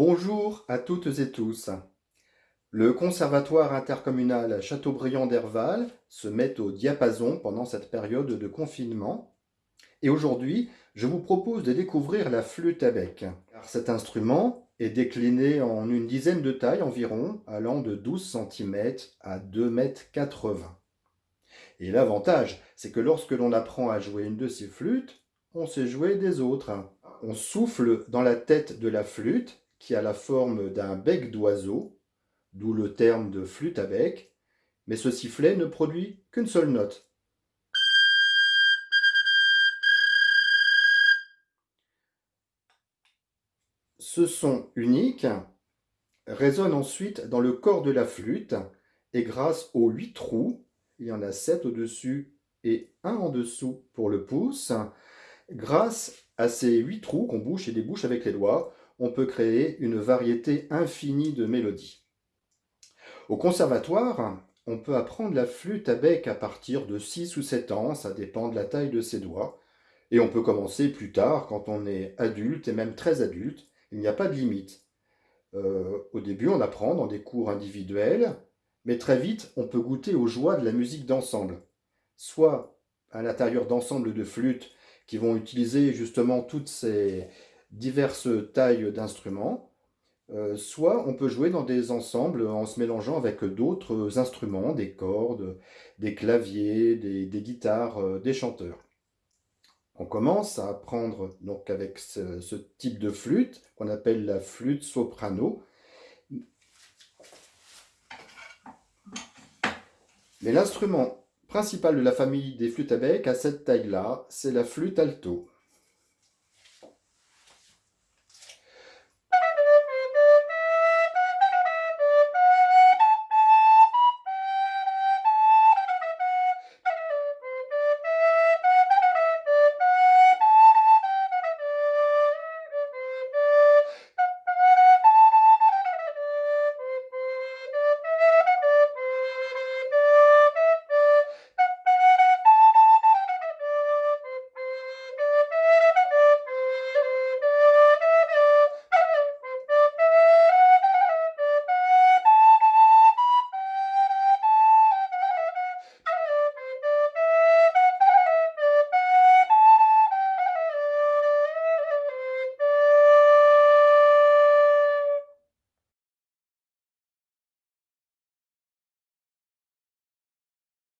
Bonjour à toutes et tous. Le Conservatoire intercommunal Châteaubriand d'Herval se met au diapason pendant cette période de confinement. Et aujourd'hui, je vous propose de découvrir la flûte à bec. cet instrument est décliné en une dizaine de tailles environ, allant de 12 cm à 2,80 m. Et l'avantage, c'est que lorsque l'on apprend à jouer une de ces flûtes, on sait jouer des autres. On souffle dans la tête de la flûte qui a la forme d'un bec d'oiseau, d'où le terme de flûte à bec, mais ce sifflet ne produit qu'une seule note. Ce son unique résonne ensuite dans le corps de la flûte et grâce aux huit trous, il y en a sept au-dessus et un en dessous pour le pouce, grâce à ces huit trous qu'on bouche et débouche avec les doigts, on peut créer une variété infinie de mélodies. Au conservatoire, on peut apprendre la flûte à bec à partir de 6 ou 7 ans, ça dépend de la taille de ses doigts, et on peut commencer plus tard quand on est adulte et même très adulte, il n'y a pas de limite. Euh, au début, on apprend dans des cours individuels, mais très vite, on peut goûter aux joies de la musique d'ensemble, soit à l'intérieur d'ensembles de flûtes qui vont utiliser justement toutes ces, diverses tailles d'instruments, euh, soit on peut jouer dans des ensembles en se mélangeant avec d'autres instruments, des cordes, des claviers, des, guitares, euh, des chanteurs. On commence à apprendre donc avec ce, ce type de flûte qu'on appelle la flûte soprano. Mais l'instrument principal de la famille des flûtes à bec à cette taille-là, c'est la flûte alto.